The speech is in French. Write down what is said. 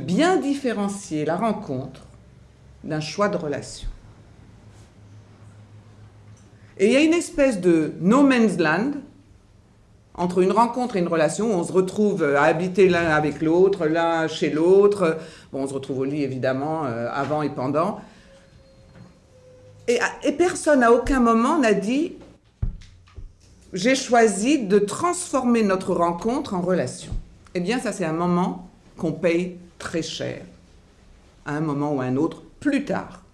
bien différencier la rencontre d'un choix de relation. Et il y a une espèce de no man's land entre une rencontre et une relation où on se retrouve à habiter l'un avec l'autre, l'un chez l'autre. Bon, on se retrouve au lit évidemment, euh, avant et pendant. Et personne à aucun moment n'a dit j'ai choisi de transformer notre rencontre en relation. Eh bien, ça c'est un moment qu'on paye très cher, à un moment ou à un autre, plus tard.